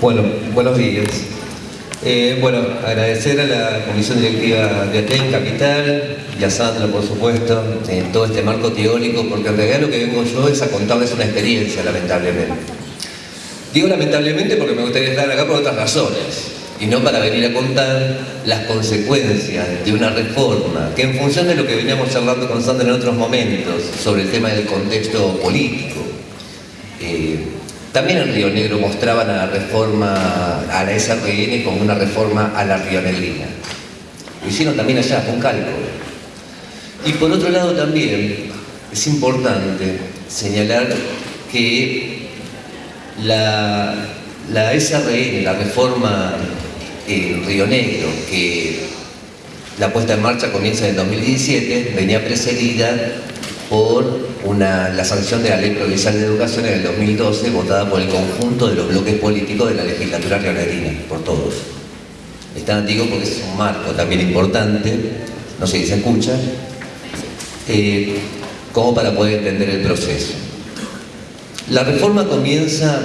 Bueno, buenos días. Eh, bueno, agradecer a la Comisión Directiva de ATEN Capital y a Sandra, por supuesto, en todo este marco teórico, porque en realidad lo que vengo yo es a contarles una experiencia, lamentablemente. Digo lamentablemente porque me gustaría estar acá por otras razones, y no para venir a contar las consecuencias de una reforma, que en función de lo que veníamos charlando con Sandra en otros momentos, sobre el tema del contexto político, también en Río Negro mostraban a la reforma, a la SRN como una reforma a la rionegrina. Lo hicieron también allá, con cálculo. Y por otro lado también es importante señalar que la, la SRN, la reforma en Río Negro, que la puesta en marcha comienza en el 2017, venía precedida por una, la sanción de la Ley Provincial de Educación en el 2012, votada por el conjunto de los bloques políticos de la legislatura rionegrina, por todos. Es tan antiguo porque es un marco también importante, no sé si se escucha, eh, como para poder entender el proceso. La reforma comienza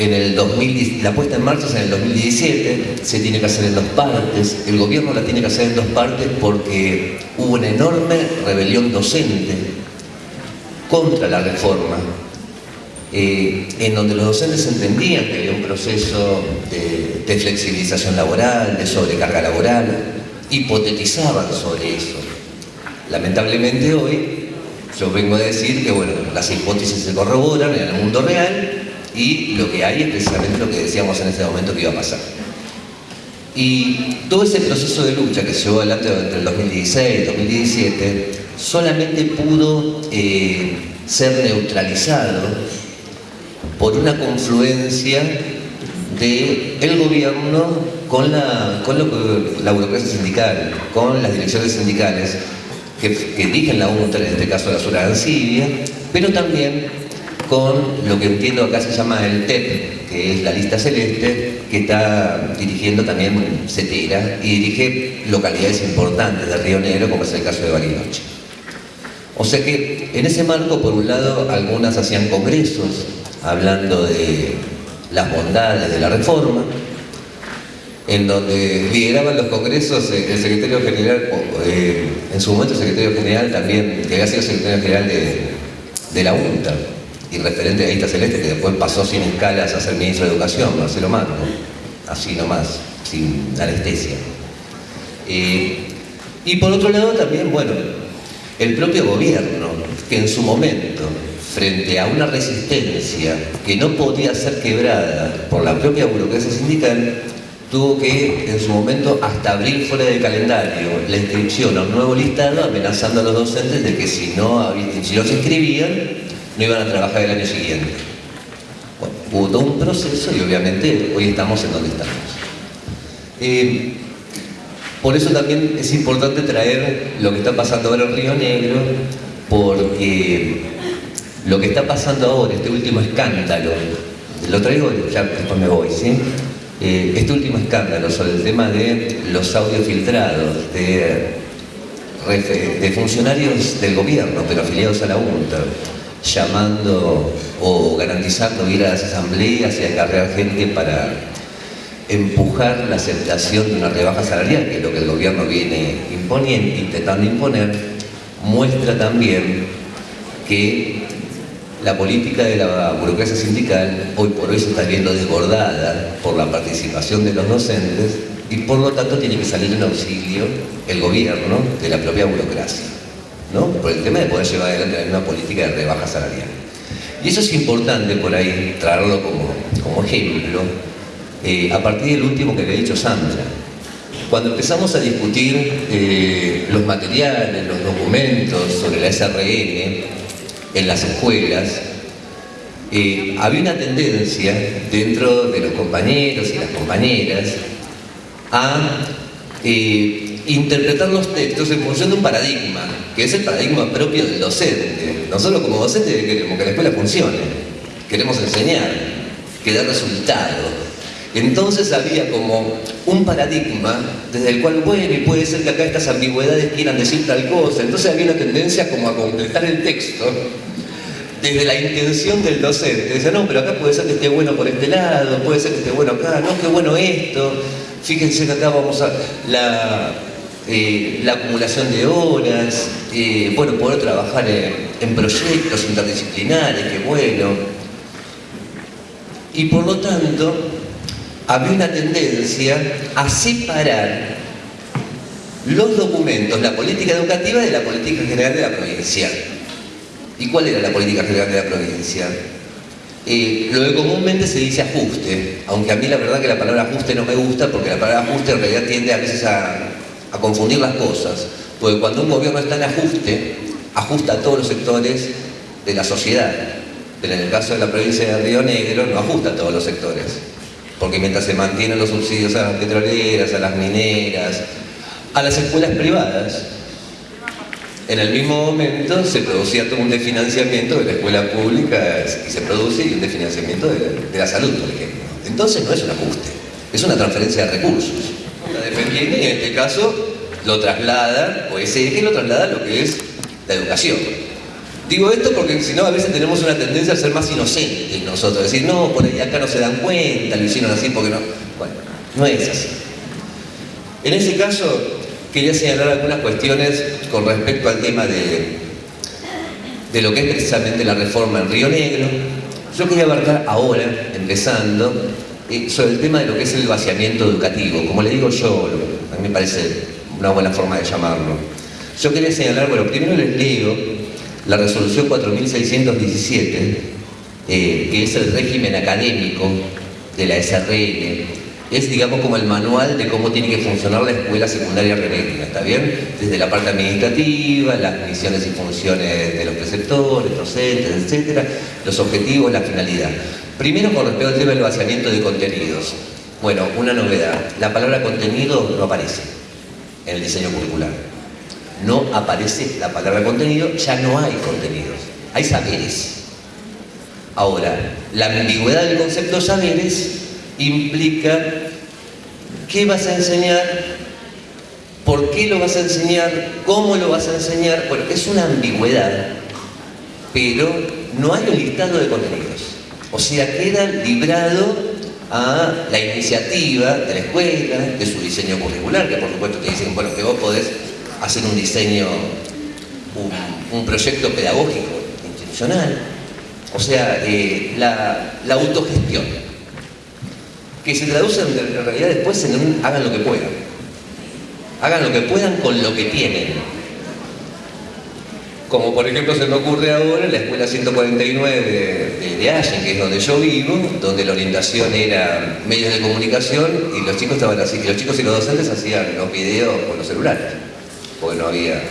en el 2000, la puesta en marcha es en el 2017, se tiene que hacer en dos partes, el gobierno la tiene que hacer en dos partes porque hubo una enorme rebelión docente contra la reforma, eh, en donde los docentes entendían que había un proceso de, de flexibilización laboral, de sobrecarga laboral, hipotetizaban sobre eso. Lamentablemente hoy yo vengo a decir que bueno, las hipótesis se corroboran en el mundo real y lo que hay es precisamente lo que decíamos en ese momento que iba a pasar. Y todo ese proceso de lucha que se llevó adelante entre el 2016 y el 2017 solamente pudo eh, ser neutralizado por una confluencia del el gobierno con, la, con lo la burocracia sindical, con las direcciones sindicales que, dirigen la UNTRA, en este caso la Sura Ansibia, pero también con lo que entiendo acá se llama el TEP, que es la lista celeste, que está dirigiendo también CETERA y dirige localidades importantes de Río Negro, como es el caso de Bariloche. O sea que en ese marco, por un lado, algunas hacían congresos hablando de las bondades de la reforma, en donde lideraban los congresos el secretario general, eh, en su momento el secretario general también, que había sido secretario general de, la UNTA, y referente de Lista Celeste, que después pasó sin escalas a ser ministro de Educación, Marcelo Marco, así nomás, sin anestesia. Eh, y por otro lado también, bueno, el propio gobierno, que en su momento, frente a una resistencia que no podía ser quebrada por la propia burocracia sindical, tuvo que, en su momento, hasta abrir fuera del calendario la inscripción a un nuevo listado, amenazando a los docentes de que si no, si no se inscribían, no iban a trabajar el año siguiente. Bueno, hubo todo un proceso y obviamente hoy estamos en donde estamos. Eh, por eso también es importante traer lo que está pasando ahora en Río Negro, porque lo que está pasando ahora, este último escándalo, lo traigo, ya después me voy, ¿sí? Eh, este último escándalo sobre el tema de los audios filtrados de, funcionarios del gobierno, pero afiliados a la UNTA, llamando o garantizando ir a las asambleas y acarrear gente para empujar la aceptación de una rebaja salarial, que es lo que el gobierno viene imponiendo, intentando imponer, muestra también que la política de la burocracia sindical hoy por hoy se está viendo desbordada por la participación de los docentes y por lo tanto tiene que salir en auxilio el gobierno de la propia burocracia. ¿no? por el tema de poder llevar adelante una política de rebaja salarial. Y eso es importante por ahí traerlo como, como ejemplo, eh, a partir del último que le he dicho Sandra. Cuando empezamos a discutir eh, los materiales, los documentos sobre la SRN en las escuelas, eh, había una tendencia dentro de los compañeros y las compañeras a interpretar los textos en función de un paradigma, que es el paradigma propio del docente. Nosotros como docentes queremos que la escuela funcione, queremos enseñar, que dé resultado. Entonces había como un paradigma desde el cual, bueno, y puede ser que acá estas ambigüedades quieran decir tal cosa. Entonces había una tendencia como a completar el texto desde la intención del docente. Dice, no, pero acá puede ser que esté bueno por este lado, puede ser que esté bueno acá, no, qué bueno esto. Fíjense que acá vamos a la, eh, la acumulación de horas, eh, bueno, poder trabajar en, proyectos interdisciplinares, qué bueno. Y por lo tanto, había una tendencia a separar los documentos, la política educativa de la política general de la provincia. ¿Y cuál era la política general de la provincia? Eh, lo que comúnmente se dice ajuste, aunque a mí la verdad que la palabra ajuste no me gusta porque la palabra ajuste en realidad tiende a veces a, confundir las cosas, porque cuando un gobierno está en ajuste, ajusta a todos los sectores de la sociedad, pero en el caso de la provincia de Río Negro no ajusta a todos los sectores, porque mientras se mantienen los subsidios a las petroleras, a las mineras, a las escuelas privadas, en el mismo momento se producía todo un desfinanciamiento de la escuela pública y se produce un desfinanciamiento de la, salud, por ejemplo. Entonces no es un ajuste, es una transferencia de recursos. La dependiente y en este caso lo traslada, o ese eje lo traslada a lo que es la educación. Digo esto porque si no a veces tenemos una tendencia a ser más inocentes nosotros, decir, no, por ahí acá no se dan cuenta, lo hicieron así porque no. Bueno, no es así. En ese caso, quería señalar algunas cuestiones con respecto al tema de, de lo que es precisamente la reforma en Río Negro. Yo quería abarcar ahora, empezando, eh, sobre el tema de lo que es el vaciamiento educativo. Como le digo yo, a mí me parece una buena forma de llamarlo. Yo quería señalar, bueno, primero les leo la resolución 4617, eh, que es el régimen académico de la SRN, es, digamos, como el manual de cómo tiene que funcionar la escuela secundaria renética, ¿está bien? Desde la parte administrativa, las misiones y funciones de los preceptores, docentes, etcétera, los objetivos, la finalidad. Primero, con respecto al tema del vaciamiento de contenidos. Bueno, una novedad. La palabra contenido no aparece en el diseño curricular. No aparece la palabra contenido, ya no hay contenidos, hay saberes. Ahora, la ambigüedad del concepto saberes implica qué vas a enseñar, por qué lo vas a enseñar, cómo lo vas a enseñar. Bueno, es una ambigüedad, pero no hay un listado de contenidos. O sea, queda librado a la iniciativa de la escuela, de su diseño curricular, que por supuesto te dicen, bueno, que vos podés hacer un diseño, un, proyecto pedagógico institucional, o sea, eh, la autogestión que se traducen en realidad después en un hagan lo que puedan. Hagan lo que puedan con lo que tienen. Como por ejemplo se me ocurre ahora en la escuela 149 de, de, Allen, que es donde yo vivo, donde la orientación era medios de comunicación y los chicos estaban así, y los chicos y los docentes hacían los videos con los celulares, porque no había,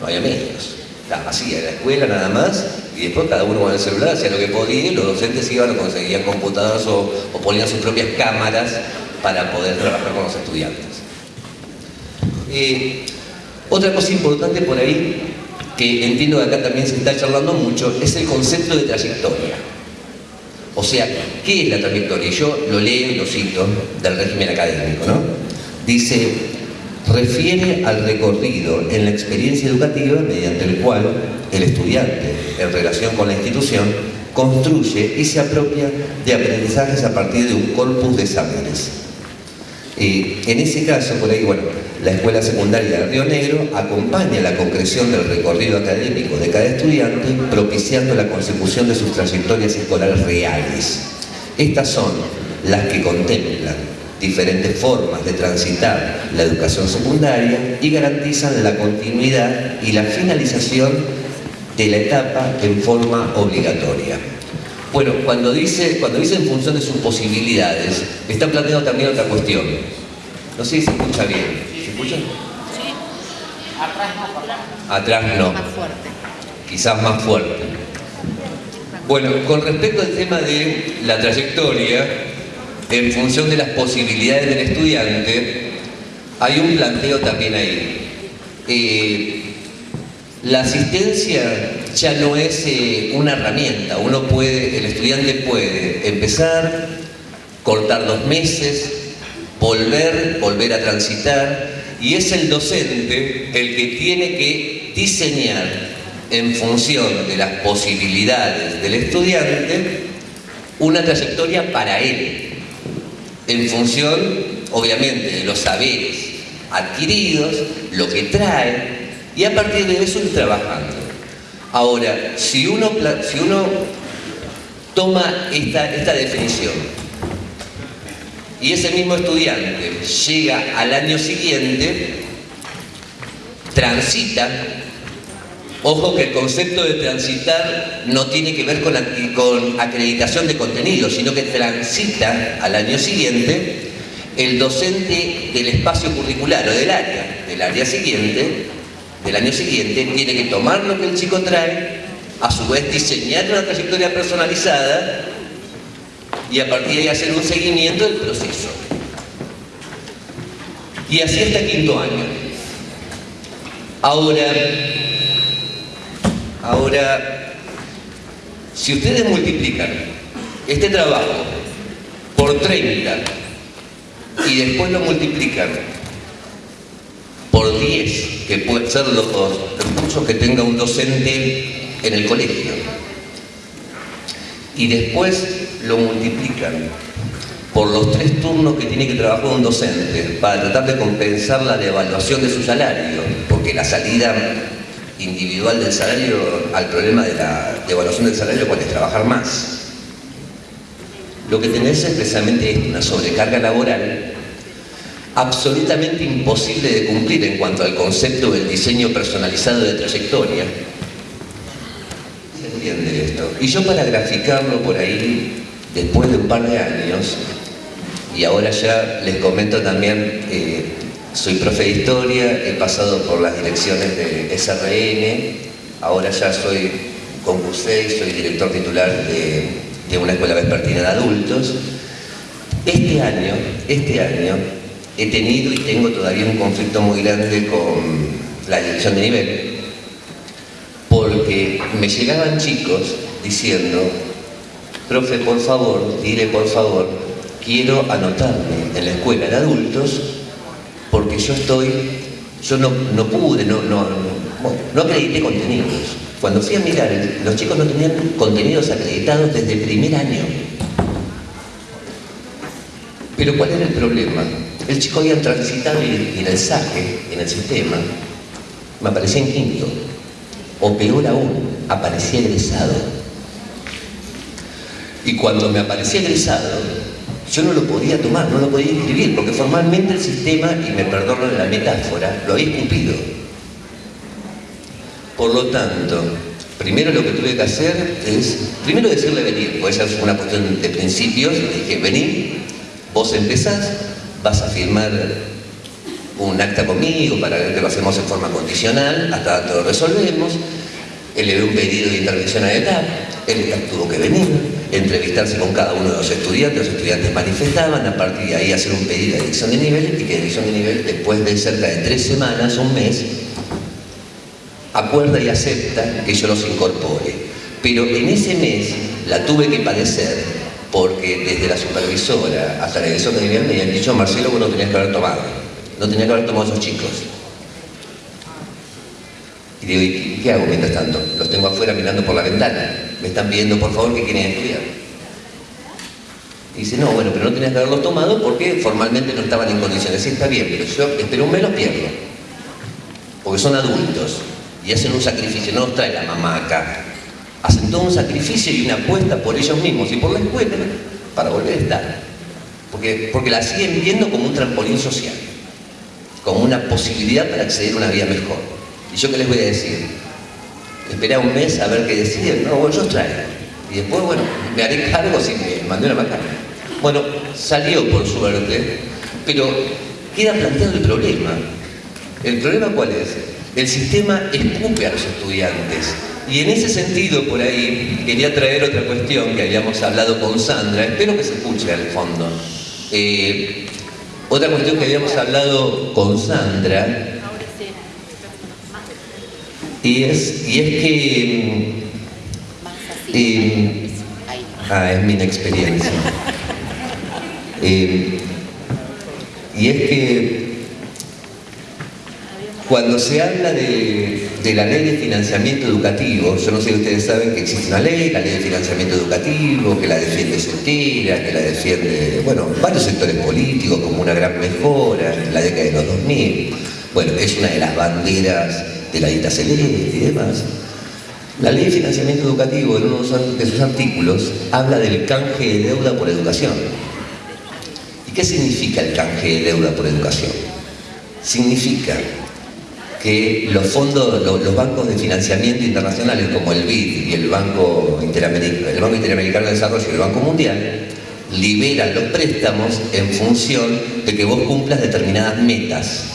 no había medios. Estaba en la escuela nada más, y después cada uno con el celular hacía lo que podía y los docentes iban o conseguían computadoras o, ponían sus propias cámaras para poder trabajar con los estudiantes. Otra cosa importante por ahí, que entiendo que acá también se está charlando mucho, es el concepto de trayectoria. O sea, ¿qué es la trayectoria? Yo lo leo y lo cito del régimen académico, ¿no? Dice, refiere al recorrido en la experiencia educativa mediante el cual el estudiante, en relación con la institución, construye y se apropia de aprendizajes a partir de un corpus de saberes. en ese caso, por ahí, bueno, la Escuela Secundaria de Río Negro acompaña la concreción del recorrido académico de cada estudiante, propiciando la consecución de sus trayectorias escolares reales. Estas son las que contemplan diferentes formas de transitar la educación secundaria y garantizan la continuidad y la finalización de la etapa en forma obligatoria. Bueno, cuando dice, cuando dice en función de sus posibilidades, está planteando también otra cuestión. No sé si se escucha bien. ¿Se escucha? Sí. Atrás no. Atrás no. Más fuerte. Quizás más fuerte. Bueno, con respecto al tema de la trayectoria, en función de las posibilidades del estudiante, hay un planteo también ahí. Eh, la asistencia ya no es eh, una herramienta, uno puede, el estudiante puede empezar, cortar dos meses, volver, volver a transitar, y es el docente el que tiene que diseñar en función de las posibilidades del estudiante, una trayectoria para él, en función, obviamente, de los saberes adquiridos, lo que trae, y a partir de eso ir trabajando. Ahora, si uno, si uno toma esta, esta definición y ese mismo estudiante llega al año siguiente, transita, ojo que el concepto de transitar no tiene que ver con, con acreditación de contenido, sino que transita al año siguiente el docente del espacio curricular o del área, del área siguiente, del año siguiente, tiene que tomar lo que el chico trae, a su vez diseñar una trayectoria personalizada y a partir de ahí hacer un seguimiento del proceso. Y así hasta quinto año. Ahora, ahora, si ustedes multiplican este trabajo por 30 y después lo multiplican por 10, que pueden ser los recursos que tenga un docente en el colegio, y después lo multiplican por los tres turnos que tiene que trabajar un docente para tratar de compensar la devaluación de su salario, porque la salida individual del salario al problema de la devaluación del salario puede trabajar más. Lo que tenés es precisamente una sobrecarga laboral absolutamente imposible de cumplir en cuanto al concepto del diseño personalizado de trayectoria. ¿Se entiende esto? Y yo para graficarlo por ahí, después de un par de años, y ahora ya les comento también, eh, soy profe de historia, he pasado por las direcciones de SRN, ahora ya soy concursé y soy director titular de, de una escuela vespertina de adultos. Este año, este año, he tenido y tengo todavía un conflicto muy grande con la dirección de nivel, porque me llegaban chicos diciendo, profe, por favor, dile por favor, quiero anotarme en la escuela de adultos porque yo estoy, yo no, no pude, no, no, no, acredité contenidos. Cuando fui a mirar, los chicos no tenían contenidos acreditados desde el primer año. Pero ¿cuál era el problema? El chico había transitado en el saque, en el sistema, me aparecía en quinto. O peor aún, aparecía egresado. Y cuando me aparecía egresado, yo no lo podía tomar, no lo podía inscribir, porque formalmente el sistema, y me perdono la metáfora, lo había cumplido. Por lo tanto, primero lo que tuve que hacer es, primero decirle venir, porque esa es una cuestión de principios, le dije, vení, vos empezás, vas a firmar un acta conmigo para que lo hacemos en forma condicional, hasta todo resolvemos, elevé un pedido de intervención a el ETAP tuvo que venir, entrevistarse con cada uno de los estudiantes, los estudiantes manifestaban, a partir de ahí hacer un pedido de edición de nivel y que edición de nivel después de cerca de tres semanas, un mes, acuerda y acepta que yo los incorpore. Pero en ese mes la tuve que padecer porque desde la supervisora hasta la dirección de nivel me habían dicho, Marcelo, vos no tenías que haber tomado, no tenías que haber tomado esos chicos. Y digo, ¿y qué hago mientras tanto? Los tengo afuera mirando por la ventana, me están pidiendo por favor que quieren estudiar. Y dice, no, bueno, pero no tenías que haberlos tomado porque formalmente no estaban en condiciones. Sí, está bien, pero yo espero un mes los pierdo. Porque son adultos y hacen un sacrificio, no los trae la mamá acá hacen todo un sacrificio y una apuesta por ellos mismos y por la escuela para volver a estar. Porque, porque la siguen viendo como un trampolín social, como una posibilidad para acceder a una vida mejor. ¿Y yo qué les voy a decir? Esperá un mes a ver qué deciden. No, bueno, yo traigo. Y después, bueno, me haré cargo si me mandé una macana. Bueno, salió por suerte, pero queda planteado el problema. ¿El problema cuál es? El sistema escupe a los estudiantes y en ese sentido, por ahí, quería traer otra cuestión que habíamos hablado con Sandra, espero que se escuche al fondo. Eh, otra cuestión que habíamos hablado con Sandra, y es, y es que... Eh, ah, es mi inexperiencia. Eh, y es que cuando se habla de de la ley de financiamiento educativo, yo no sé si ustedes saben que existe una ley, la ley de financiamiento educativo, que la defiende Centira, que la defiende, bueno, varios sectores políticos como una gran mejora en la década de los 2000. Bueno, es una de las banderas de la dita celeste y demás. La ley de financiamiento educativo, en uno de sus artículos, habla del canje de deuda por educación. ¿Y qué significa el canje de deuda por educación? Significa que los fondos, los, bancos de financiamiento internacionales como el BID y el Banco, Interamericano, el Banco Interamericano de Desarrollo y el Banco Mundial liberan los préstamos en función de que vos cumplas determinadas metas.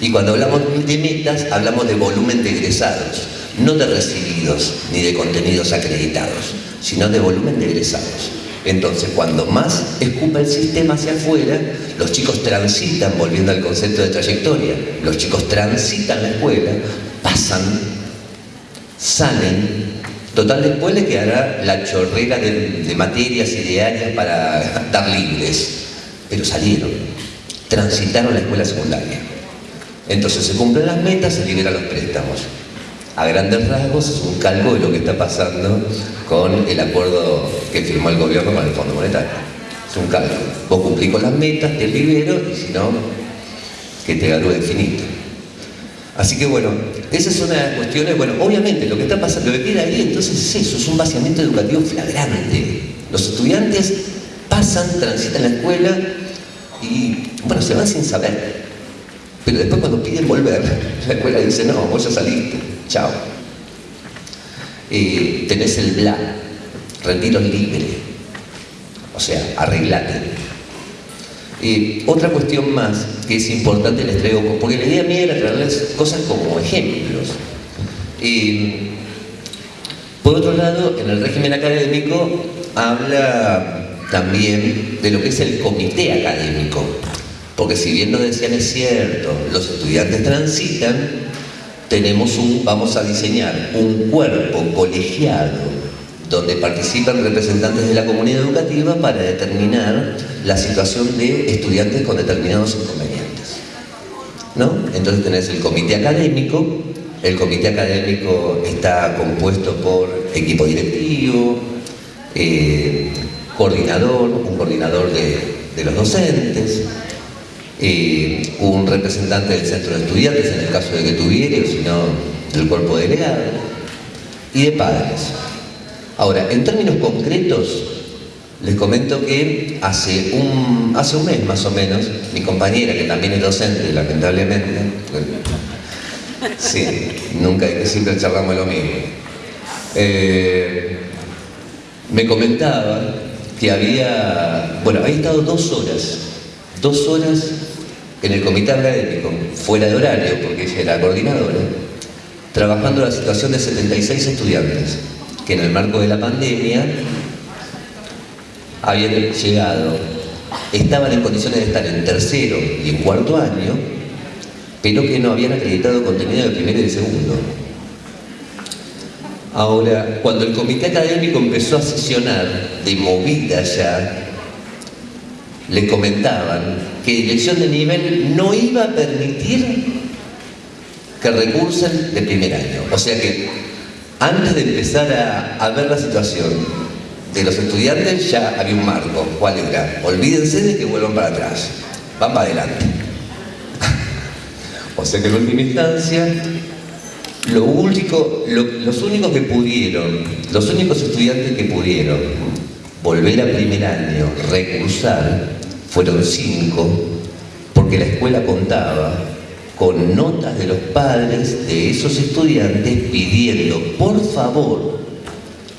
Y cuando hablamos de metas, hablamos de volumen de egresados, no de recibidos ni de contenidos acreditados, sino de volumen de egresados. Entonces, cuando más escupa el sistema hacia afuera, los chicos transitan, volviendo al concepto de trayectoria, los chicos transitan la escuela, pasan, salen, total después le quedará la chorrera de, materias y de áreas para dar libres, pero salieron, transitaron la escuela secundaria. Entonces se cumplen las metas, se liberan los préstamos a grandes rasgos es un calco de lo que está pasando con el acuerdo que firmó el gobierno con el Fondo Monetario. Es un calco. Vos cumplís con las metas, te libero y si no, que te gano infinito. Así que bueno, esas son las cuestiones, bueno, obviamente lo que está pasando, lo que queda ahí entonces es eso, es un vaciamiento educativo flagrante. Los estudiantes pasan, transitan la escuela y, bueno, se van sin saber. Pero después cuando piden volver, la escuela dice, no, vos ya saliste. Chao. Eh, tenés el bla, retiro libre. O sea, arreglate. Eh, otra cuestión más que es importante les traigo, porque la idea mía era traerles cosas como ejemplos. Eh, por otro lado, en el régimen académico habla también de lo que es el comité académico. Porque si bien lo decían es cierto, los estudiantes transitan, tenemos un, vamos a diseñar un cuerpo colegiado donde participan representantes de la comunidad educativa para determinar la situación de estudiantes con determinados inconvenientes. ¿No? Entonces tenés el comité académico, el comité académico está compuesto por equipo directivo, eh, coordinador, un coordinador de los docentes, eh, un representante del centro de estudiantes, en el caso de que tuviera, o si no, del cuerpo delegado, y de padres. Ahora, en términos concretos, les comento que hace un, mes más o menos, mi compañera, que también es docente, lamentablemente, sí, nunca, siempre charlamos lo mismo, eh, me comentaba que había, bueno, había estado dos horas, dos horas en el comité académico, fuera de horario, porque ella era coordinadora, trabajando la situación de 76 estudiantes que en el marco de la pandemia habían llegado, estaban en condiciones de estar en tercero y en cuarto año, pero que no habían acreditado contenido de primero y de segundo. Ahora, cuando el comité académico empezó a sesionar de movida ya le comentaban que dirección de nivel no iba a permitir que recursen de primer año. O sea que antes de empezar a, ver la situación de los estudiantes ya había un marco. ¿Cuál era? Olvídense de que vuelvan para atrás. Van para adelante. o sea que en última instancia los únicos que pudieron, los únicos estudiantes que pudieron volver a primer año, recursar, fueron cinco, porque la escuela contaba con notas de los padres de esos estudiantes pidiendo, por favor,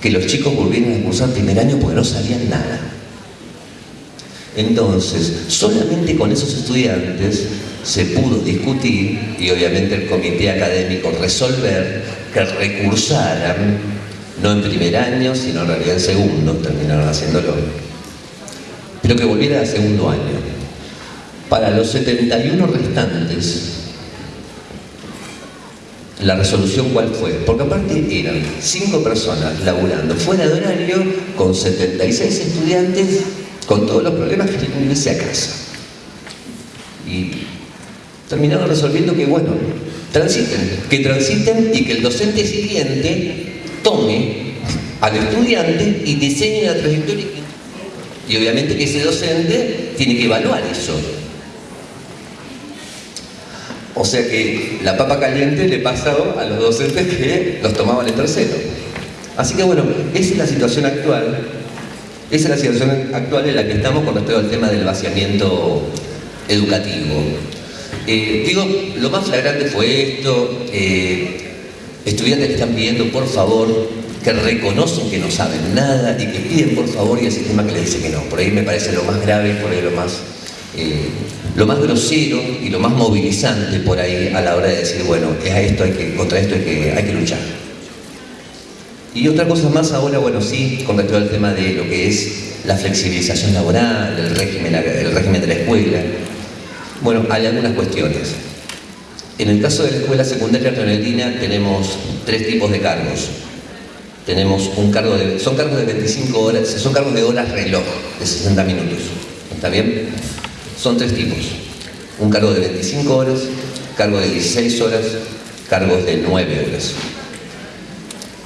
que los chicos volvieran a cursar primer año porque no sabían nada. Entonces, solamente con esos estudiantes se pudo discutir y obviamente el comité académico resolver que recursaran, no en primer año, sino en realidad en segundo, terminaron haciéndolo, pero que volviera al segundo año. Para los 71 restantes, la resolución cuál fue, porque aparte eran cinco personas laburando fuera de horario con 76 estudiantes con todos los problemas que tenían que irse a casa. Y terminaron resolviendo que, bueno, transiten, que transiten y que el docente siguiente tome al estudiante y diseñe la trayectoria. Y obviamente que ese docente tiene que evaluar eso. O sea que la papa caliente le pasó a los docentes que los tomaban en tercero. Así que bueno, esa es la situación actual. Esa es la situación actual en la que estamos con respecto al tema del vaciamiento educativo. Eh, digo, lo más flagrante fue esto, eh, estudiantes que están pidiendo por favor, que reconocen que no saben nada y que piden por favor y el sistema que les dice que no. Por ahí me parece lo más grave, por ahí lo más, eh, lo más grosero y lo más movilizante por ahí a la hora de decir, bueno, es a esto hay que, contra esto hay que, hay que luchar. Y otra cosa más ahora, bueno, sí, con respecto al tema de lo que es la flexibilización laboral, el régimen, el régimen de la escuela, bueno, hay algunas cuestiones. En el caso de la escuela secundaria argentina tenemos tres tipos de cargos. Tenemos un cargo de, son cargos de 25 horas, son cargos de horas reloj, de 60 minutos. ¿Está bien? Son tres tipos. Un cargo de 25 horas, cargo de 16 horas, cargos de 9 horas.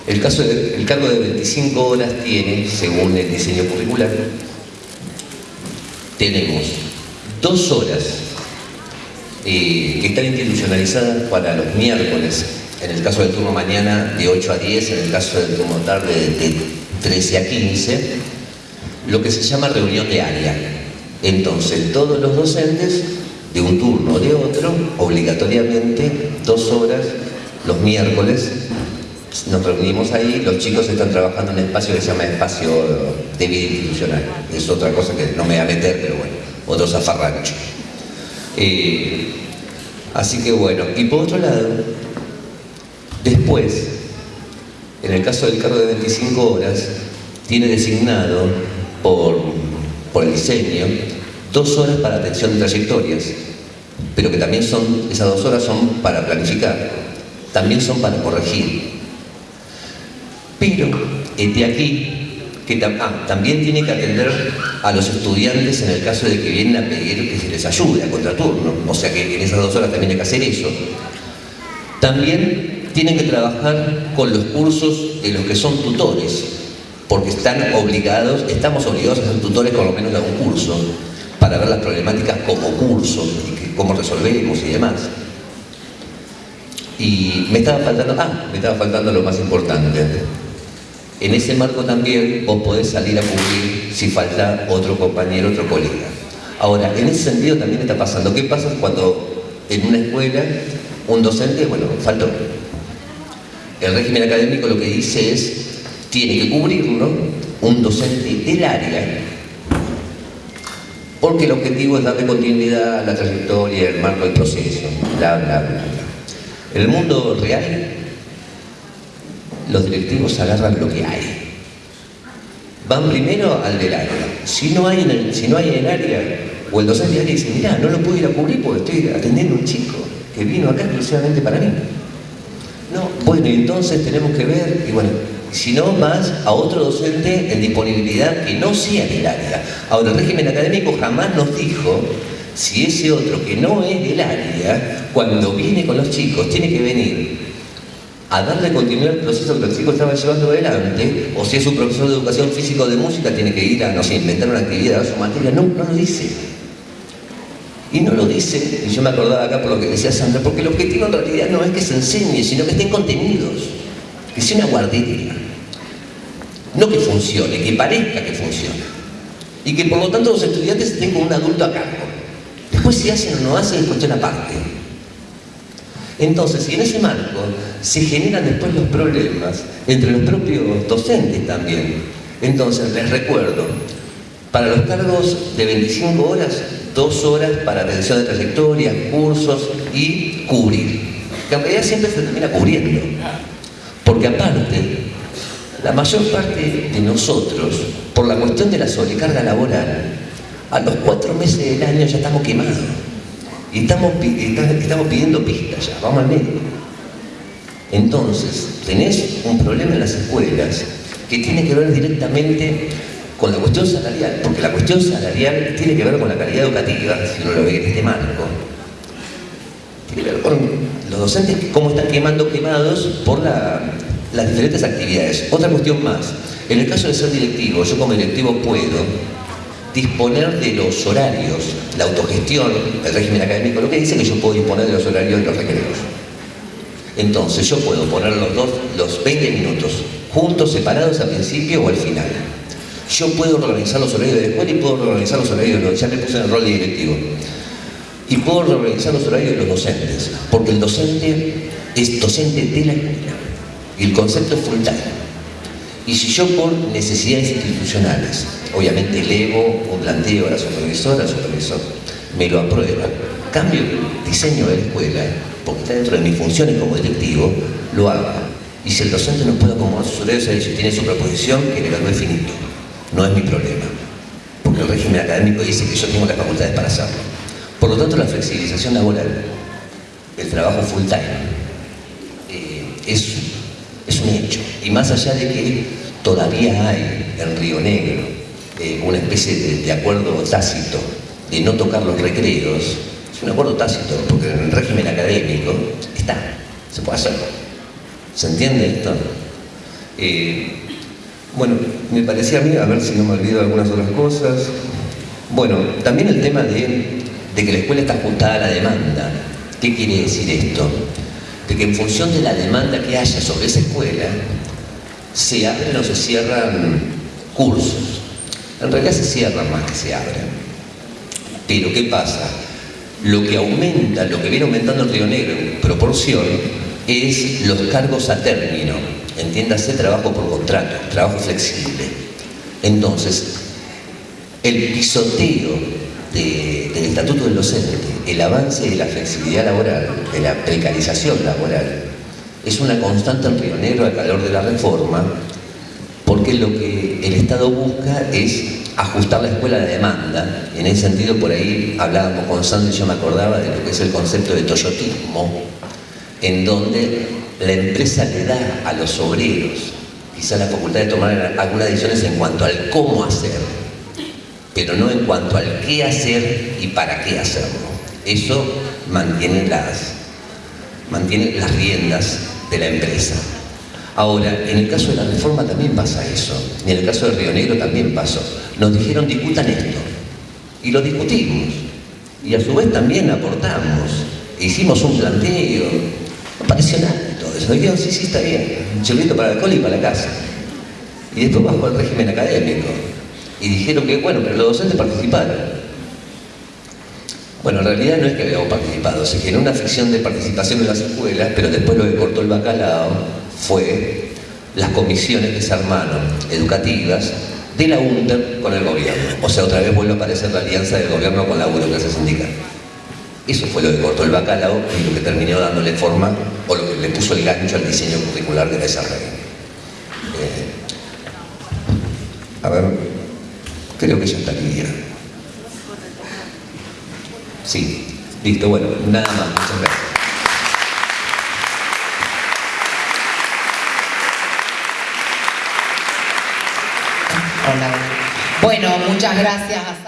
El, caso el cargo de 25 horas tiene, según el diseño curricular, tenemos dos horas eh, que están institucionalizadas para los miércoles, en el caso del turno mañana de 8 a 10, en el caso del turno tarde de 13 a 15, lo que se llama reunión de área. Entonces, todos los docentes, de un turno o de otro, obligatoriamente, dos horas los miércoles, nos reunimos ahí, los chicos están trabajando en un espacio que se llama espacio de vida institucional. Es otra cosa que no me voy a meter, pero bueno, otro zafarrancho. Eh, así que bueno, y por otro lado, después, en el caso del cargo de 25 horas, tiene designado por, el diseño dos horas para atención de trayectorias, pero que también son, esas dos horas son para planificar, también son para corregir. Pero, de aquí, que ah, también tiene que atender a los estudiantes en el caso de que vienen a pedir que se les ayude a contraturno, o sea que en esas dos horas también hay que hacer eso. También tienen que trabajar con los cursos de los que son tutores, porque están obligados, estamos obligados a ser tutores con lo menos de un curso, para ver las problemáticas como curso, y cómo resolvemos y demás. Y me estaba faltando, ah, me estaba faltando lo más importante, en ese marco también vos podés salir a cubrir si falta otro compañero, otro colega. Ahora, en ese sentido también está pasando. ¿Qué pasa cuando en una escuela un docente, bueno, faltó? El régimen académico lo que dice es, tiene que cubrirlo un docente del área, porque el objetivo es darle continuidad a la trayectoria, el marco del proceso, bla, bla, bla. En el mundo real los directivos agarran lo que hay. Van primero al del área. Si no hay en el, si no hay en el área, o el docente del área dice, mira, no lo puedo ir a cubrir porque estoy atendiendo a un chico que vino acá exclusivamente para mí. No, bueno, entonces tenemos que ver, y bueno, si no más a otro docente en disponibilidad que no sea del área. Ahora, el régimen académico jamás nos dijo si ese otro que no es del área, cuando viene con los chicos, tiene que venir a darle continuidad al proceso que el chico estaba llevando adelante, o si es un profesor de educación física o de música, tiene que ir a, no sé, inventar una actividad, a su materia. No, no lo dice. Y no lo dice, y yo me acordaba acá por lo que decía Sandra, porque el objetivo en realidad no es que se enseñe, sino que estén contenidos, que sea una guardería. No que funcione, que parezca que funcione. Y que por lo tanto los estudiantes estén con un adulto a cargo. Después si hacen o no hacen es cuestión aparte. Entonces, y en ese marco se generan después los problemas entre los propios docentes también. Entonces, les recuerdo, para los cargos de 25 horas, dos horas para atención de trayectorias, cursos y cubrir. Que realidad siempre se termina cubriendo. Porque aparte, la mayor parte de nosotros, por la cuestión de la sobrecarga laboral, a los cuatro meses del año ya estamos quemados. Y estamos, estamos pidiendo pistas ya, vamos al medio. Entonces, tenés un problema en las escuelas que tiene que ver directamente con la cuestión salarial, porque la cuestión salarial tiene que ver con la calidad educativa, si uno lo ve en este marco. tiene que ver con los docentes, cómo están quemando quemados por las diferentes actividades. Otra cuestión más, en el caso de ser directivo, yo como directivo puedo disponer de los horarios, la autogestión, el régimen académico, lo que dice que yo puedo disponer de los horarios de los recreos. Entonces yo puedo poner los, dos, los 20 minutos juntos, separados al principio o al final. Yo puedo organizar los horarios de la escuela y puedo organizar los horarios de los... ya me puse en el rol de directivo. Y puedo organizar los horarios de los docentes, porque el docente es docente de la escuela. Y el concepto es full. Y si yo por necesidades institucionales, obviamente elevo un planteo a la supervisora, al supervisor, me lo aprueba, cambio el diseño de la escuela, porque está dentro de mis funciones como directivo, lo haga. Y si el docente no puede acomodar sus horarios, tiene su proposición, que le lo finito. No es mi problema, porque el régimen académico dice que yo tengo las facultades para hacerlo. Por lo tanto, la flexibilización laboral, el trabajo full time, eh, es es un hecho. Y más allá de que todavía hay en Río Negro eh, una especie de, acuerdo tácito de no tocar los recreos, es un acuerdo tácito, porque en el régimen académico está, se puede hacer. ¿Se entiende esto? Eh, bueno, me parecía a mí, a ver si no me olvido algunas otras cosas. Bueno, también el tema de, de que la escuela está ajustada a la demanda. ¿Qué quiere decir esto? de que en función de la demanda que haya sobre esa escuela, se abren o se cierran cursos. En realidad se cierran más que se abren. Pero ¿qué pasa? Lo que aumenta, lo que viene aumentando el Río Negro en proporción, es los cargos a término. Entiéndase trabajo por contrato, trabajo flexible. Entonces, el pisoteo del Estatuto del Docente, el avance de la flexibilidad laboral, de la precarización laboral, es una constante en Río Negro al calor de la reforma, porque lo que el Estado busca es ajustar la escuela a la demanda. En ese sentido, por ahí hablábamos con Sandra y yo me acordaba de lo que es el concepto de toyotismo, en donde la empresa le da a los obreros quizá la facultad de tomar algunas decisiones en cuanto al cómo hacer pero no en cuanto al qué hacer y para qué hacerlo. Eso mantiene las, mantiene las riendas de la empresa. Ahora, en el caso de la reforma también pasa eso, y en el caso de Río Negro también pasó. Nos dijeron discutan esto, y lo discutimos, y a su vez también aportamos, hicimos un planteo, no pareció nada eso, dijeron sí, sí, está bien, un para el alcohol y para la casa. Y después bajó el régimen académico, y dijeron que, bueno, pero los docentes participaron. Bueno, en realidad no es que habíamos participado, se generó una ficción de participación en las escuelas, pero después lo que cortó el bacalao fue las comisiones que se armaron educativas de la UNTER con el gobierno. O sea, otra vez vuelve a aparecer la alianza del gobierno con la burocracia sindical. Eso fue lo que cortó el bacalao y lo que terminó dándole forma, o lo que le puso el gancho al diseño curricular de desarrollo. Eh, a ver, Creo que ya estaría. Sí, listo, bueno, nada más, muchas gracias. Hola. Bueno, muchas gracias.